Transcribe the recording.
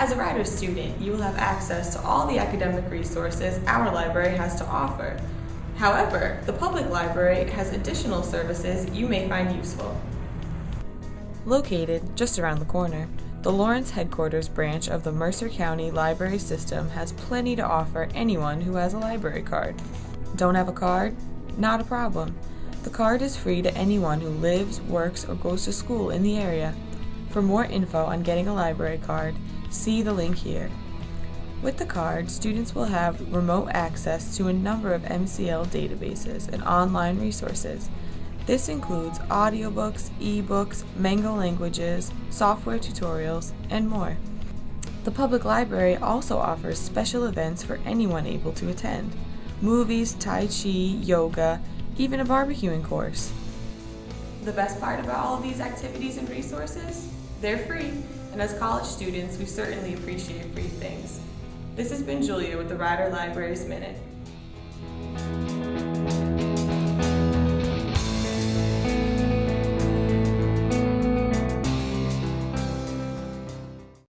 As a Rider student, you will have access to all the academic resources our library has to offer. However, the public library has additional services you may find useful. Located just around the corner, the Lawrence Headquarters branch of the Mercer County Library System has plenty to offer anyone who has a library card. Don't have a card? Not a problem. The card is free to anyone who lives, works, or goes to school in the area. For more info on getting a library card, see the link here. With the card, students will have remote access to a number of MCL databases and online resources. This includes audiobooks, ebooks, Mango languages, software tutorials, and more. The public library also offers special events for anyone able to attend movies, Tai Chi, yoga, even a barbecuing course. The best part about all of these activities and resources? They're free, and as college students, we certainly appreciate free things. This has been Julia with the Rider Libraries Minute.